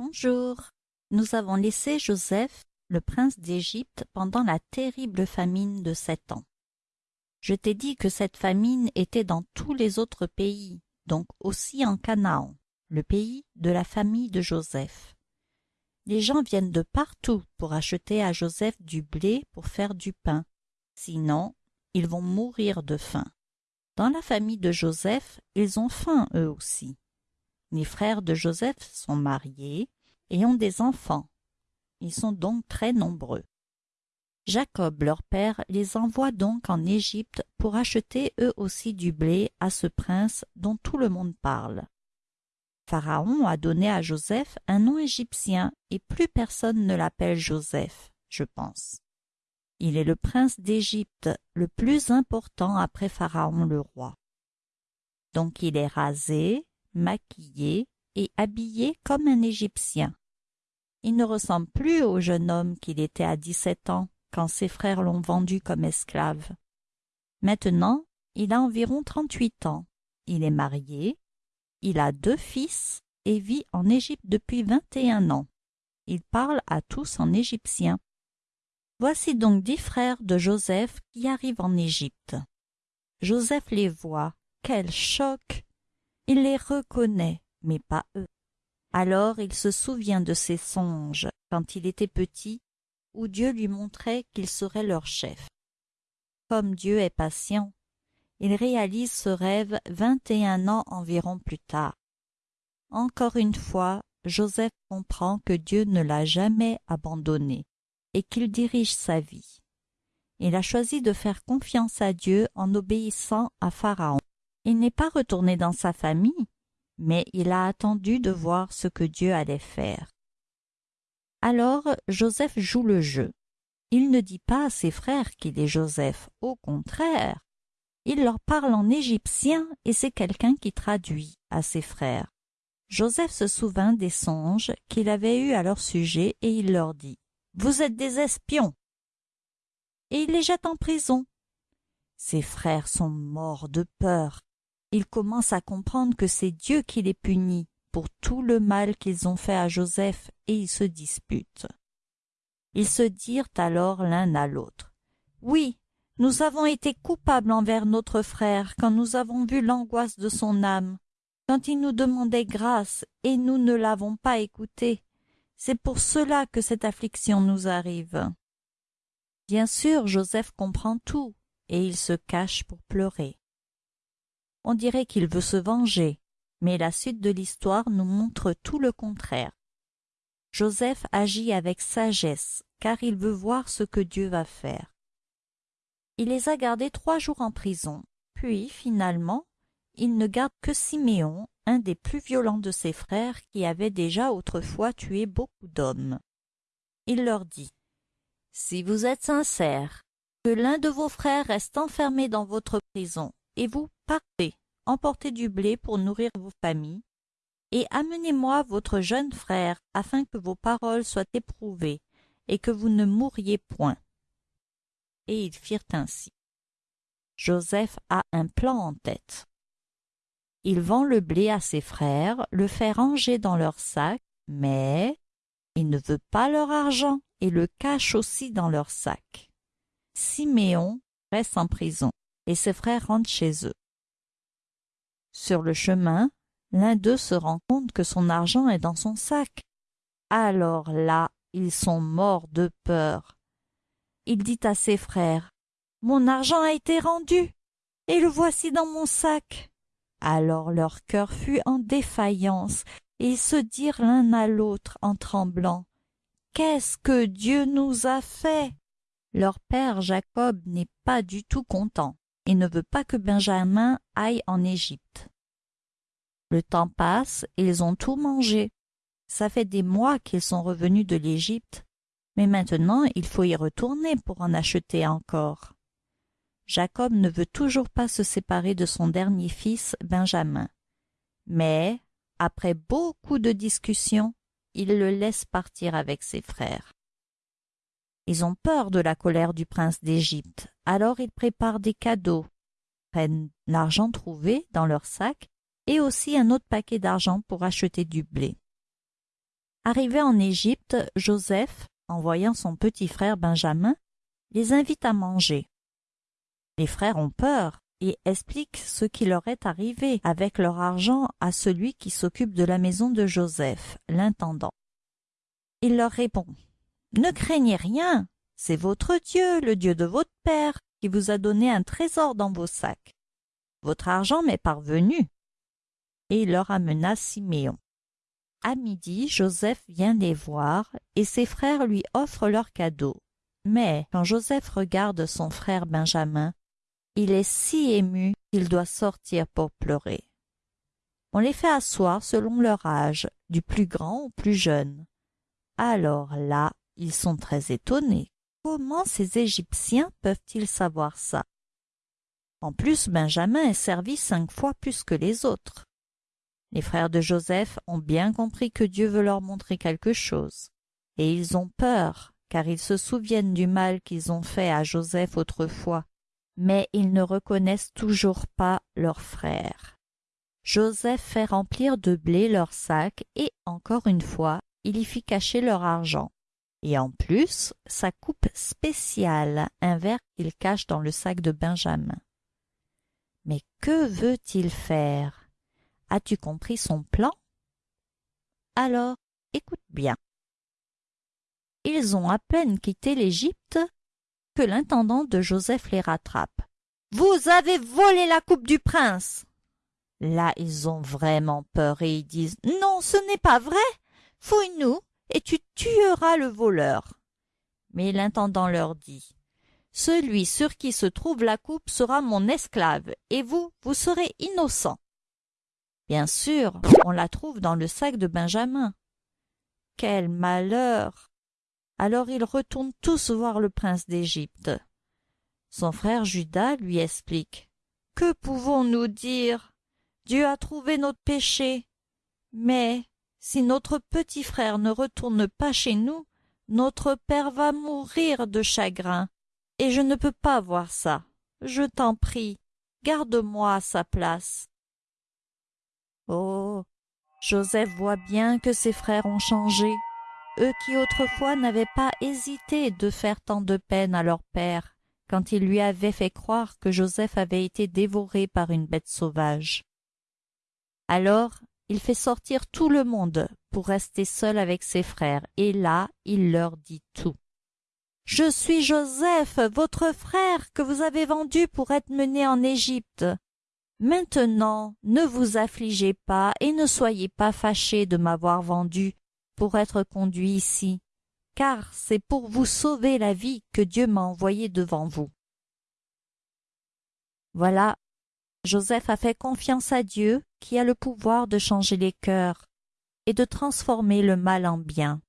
Bonjour. Nous avons laissé Joseph, le prince d'Égypte, pendant la terrible famine de sept ans. Je t'ai dit que cette famine était dans tous les autres pays, donc aussi en Canaan, le pays de la famille de Joseph. Les gens viennent de partout pour acheter à Joseph du blé pour faire du pain. Sinon, ils vont mourir de faim. Dans la famille de Joseph, ils ont faim eux aussi. Les frères de Joseph sont mariés et ont des enfants. Ils sont donc très nombreux. Jacob, leur père, les envoie donc en Égypte pour acheter eux aussi du blé à ce prince dont tout le monde parle. Pharaon a donné à Joseph un nom égyptien et plus personne ne l'appelle Joseph, je pense. Il est le prince d'Égypte le plus important après Pharaon le roi. Donc il est rasé, maquillé et habillé comme un Égyptien. Il ne ressemble plus au jeune homme qu'il était à dix-sept ans quand ses frères l'ont vendu comme esclave. Maintenant, il a environ trente-huit ans. Il est marié, il a deux fils et vit en Égypte depuis vingt et un ans. Il parle à tous en égyptien. Voici donc dix frères de Joseph qui arrivent en Égypte. Joseph les voit. Quel choc il les reconnaît, mais pas eux. Alors il se souvient de ses songes, quand il était petit, où Dieu lui montrait qu'il serait leur chef. Comme Dieu est patient, il réalise ce rêve vingt et un ans environ plus tard. Encore une fois, Joseph comprend que Dieu ne l'a jamais abandonné et qu'il dirige sa vie. Il a choisi de faire confiance à Dieu en obéissant à Pharaon. Il n'est pas retourné dans sa famille, mais il a attendu de voir ce que Dieu allait faire. Alors Joseph joue le jeu. Il ne dit pas à ses frères qu'il est Joseph, au contraire. Il leur parle en égyptien et c'est quelqu'un qui traduit à ses frères. Joseph se souvint des songes qu'il avait eus à leur sujet et il leur dit « Vous êtes des espions !» Et il les jette en prison. Ses frères sont morts de peur ils commencent à comprendre que c'est Dieu qui les punit pour tout le mal qu'ils ont fait à Joseph et ils se disputent. Ils se dirent alors l'un à l'autre. Oui, nous avons été coupables envers notre frère quand nous avons vu l'angoisse de son âme, quand il nous demandait grâce et nous ne l'avons pas écouté. C'est pour cela que cette affliction nous arrive. Bien sûr, Joseph comprend tout et il se cache pour pleurer on dirait qu'il veut se venger, mais la suite de l'histoire nous montre tout le contraire. Joseph agit avec sagesse, car il veut voir ce que Dieu va faire. Il les a gardés trois jours en prison, puis, finalement, il ne garde que Siméon, un des plus violents de ses frères qui avait déjà autrefois tué beaucoup d'hommes. Il leur dit « Si vous êtes sincères, que l'un de vos frères reste enfermé dans votre prison, et vous partez, emportez du blé pour nourrir vos familles, et amenez-moi votre jeune frère, afin que vos paroles soient éprouvées, et que vous ne mouriez point. Et ils firent ainsi. Joseph a un plan en tête. Il vend le blé à ses frères, le fait ranger dans leur sac, mais il ne veut pas leur argent et le cache aussi dans leur sac. Siméon reste en prison et ses frères rentrent chez eux. Sur le chemin, l'un d'eux se rend compte que son argent est dans son sac. Alors là, ils sont morts de peur. Il dit à ses frères, Mon argent a été rendu, et le voici dans mon sac. Alors leur cœur fut en défaillance, et ils se dirent l'un à l'autre en tremblant, Qu'est-ce que Dieu nous a fait? Leur père Jacob n'est pas du tout content ne veut pas que Benjamin aille en Égypte. Le temps passe ils ont tout mangé. Ça fait des mois qu'ils sont revenus de l'Égypte, mais maintenant il faut y retourner pour en acheter encore. Jacob ne veut toujours pas se séparer de son dernier fils Benjamin. Mais, après beaucoup de discussions, il le laisse partir avec ses frères. Ils ont peur de la colère du prince d'Égypte, alors ils préparent des cadeaux, prennent l'argent trouvé dans leur sac et aussi un autre paquet d'argent pour acheter du blé. Arrivé en Égypte, Joseph, en voyant son petit frère Benjamin, les invite à manger. Les frères ont peur et expliquent ce qui leur est arrivé avec leur argent à celui qui s'occupe de la maison de Joseph, l'intendant. Il leur répond Ne craignez rien, c'est votre Dieu, le Dieu de votre père, qui vous a donné un trésor dans vos sacs. Votre argent m'est parvenu. Et il leur amena Siméon. À midi, Joseph vient les voir, et ses frères lui offrent leurs cadeaux. Mais quand Joseph regarde son frère Benjamin, il est si ému qu'il doit sortir pour pleurer. On les fait asseoir selon leur âge, du plus grand au plus jeune. Alors là, ils sont très étonnés. Comment ces Égyptiens peuvent-ils savoir ça? En plus, Benjamin est servi cinq fois plus que les autres. Les frères de Joseph ont bien compris que Dieu veut leur montrer quelque chose, et ils ont peur, car ils se souviennent du mal qu'ils ont fait à Joseph autrefois, mais ils ne reconnaissent toujours pas leur frère. Joseph fait remplir de blé leurs sacs et, encore une fois, il y fit cacher leur argent. Et en plus, sa coupe spéciale, un verre qu'il cache dans le sac de Benjamin. Mais que veut-il faire? As-tu compris son plan? Alors, écoute bien. Ils ont à peine quitté l'Égypte que l'intendant de Joseph les rattrape. Vous avez volé la coupe du prince. Là, ils ont vraiment peur et ils disent Non, ce n'est pas vrai. Fouille-nous et tu tueras le voleur. Mais l'intendant leur dit Celui sur qui se trouve la coupe sera mon esclave, et vous, vous serez innocent. Bien sûr, on la trouve dans le sac de Benjamin. Quel malheur Alors ils retournent tous voir le prince d'Égypte. Son frère Judas lui explique. Que pouvons-nous dire? Dieu a trouvé notre péché. Mais si notre petit frère ne retourne pas chez nous, notre père va mourir de chagrin, et je ne peux pas voir ça. Je t'en prie, garde-moi sa place. Oh Joseph voit bien que ses frères ont changé, eux qui autrefois n'avaient pas hésité de faire tant de peine à leur père, quand il lui avait fait croire que Joseph avait été dévoré par une bête sauvage. Alors il fait sortir tout le monde pour rester seul avec ses frères, et là il leur dit tout. Je suis Joseph, votre frère, que vous avez vendu pour être mené en Égypte. Maintenant, ne vous affligez pas et ne soyez pas fâchés de m'avoir vendu pour être conduit ici, car c'est pour vous sauver la vie que Dieu m'a envoyé devant vous. Voilà, Joseph a fait confiance à Dieu qui a le pouvoir de changer les cœurs et de transformer le mal en bien.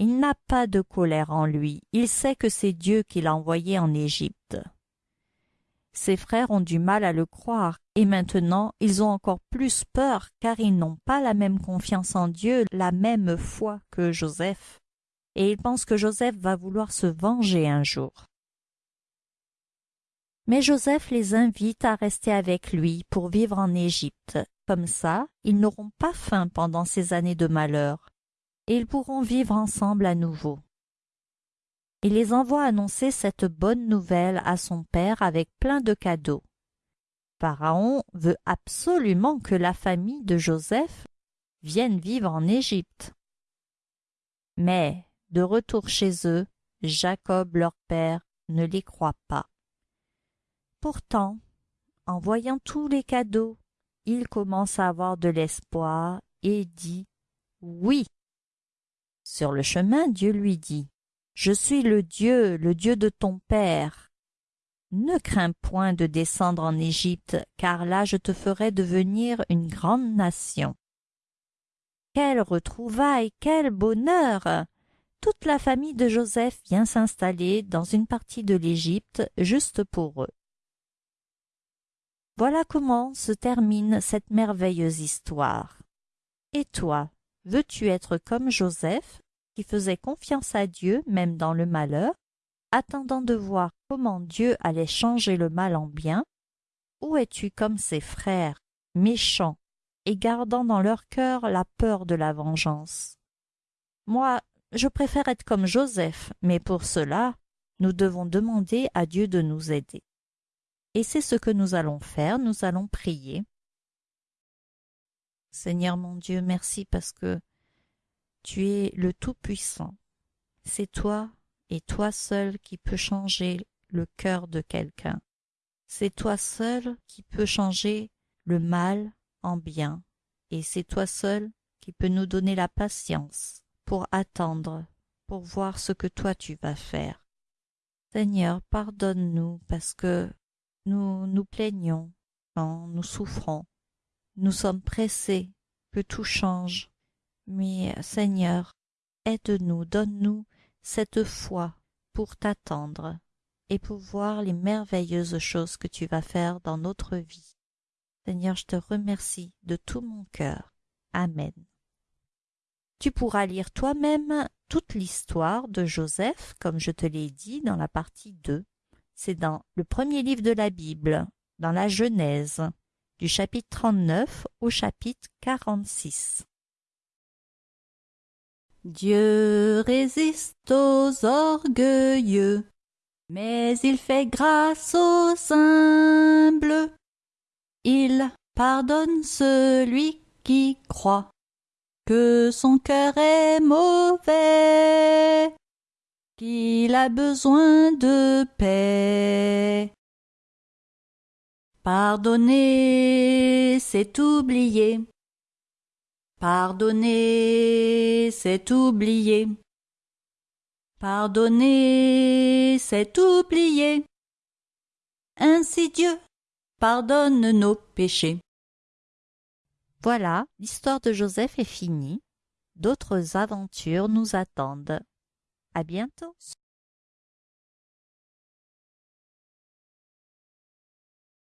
Il n'a pas de colère en lui, il sait que c'est Dieu qui l'a envoyé en Égypte. Ses frères ont du mal à le croire, et maintenant ils ont encore plus peur car ils n'ont pas la même confiance en Dieu, la même foi que Joseph, et ils pensent que Joseph va vouloir se venger un jour. Mais Joseph les invite à rester avec lui pour vivre en Égypte. Comme ça, ils n'auront pas faim pendant ces années de malheur, et ils pourront vivre ensemble à nouveau. Il les envoie annoncer cette bonne nouvelle à son père avec plein de cadeaux. Pharaon veut absolument que la famille de Joseph vienne vivre en Égypte. Mais, de retour chez eux, Jacob leur père ne les croit pas. Pourtant, en voyant tous les cadeaux, il commence à avoir de l'espoir et dit Oui. Sur le chemin, Dieu lui dit je suis le Dieu, le Dieu de ton père. Ne crains point de descendre en Égypte, car là je te ferai devenir une grande nation. Quelle retrouvaille, quel bonheur Toute la famille de Joseph vient s'installer dans une partie de l'Égypte juste pour eux. Voilà comment se termine cette merveilleuse histoire. Et toi, veux-tu être comme Joseph qui faisait confiance à Dieu même dans le malheur, attendant de voir comment Dieu allait changer le mal en bien, ou es-tu comme ses frères, méchants, et gardant dans leur cœur la peur de la vengeance? Moi, je préfère être comme Joseph, mais pour cela, nous devons demander à Dieu de nous aider. Et c'est ce que nous allons faire, nous allons prier. Seigneur mon Dieu, merci parce que tu es le Tout-Puissant. C'est toi et toi seul qui peux changer le cœur de quelqu'un. C'est toi seul qui peux changer le mal en bien, et c'est toi seul qui peux nous donner la patience pour attendre, pour voir ce que toi tu vas faire. Seigneur, pardonne-nous parce que nous nous plaignons quand nous souffrons. Nous sommes pressés que tout change. Mais Seigneur, aide-nous, donne-nous cette foi pour t'attendre et pour voir les merveilleuses choses que tu vas faire dans notre vie. Seigneur, je te remercie de tout mon cœur. Amen. Tu pourras lire toi-même toute l'histoire de Joseph, comme je te l'ai dit dans la partie 2. C'est dans le premier livre de la Bible, dans la Genèse, du chapitre 39 au chapitre 46. Dieu résiste aux orgueilleux, mais il fait grâce aux humbles. Il pardonne celui qui croit que son cœur est mauvais, qu'il a besoin de paix. Pardonner, c'est oublier. Pardonner, c'est oublier. Pardonner, c'est oublier. Ainsi Dieu pardonne nos péchés. Voilà, l'histoire de Joseph est finie. D'autres aventures nous attendent. À bientôt.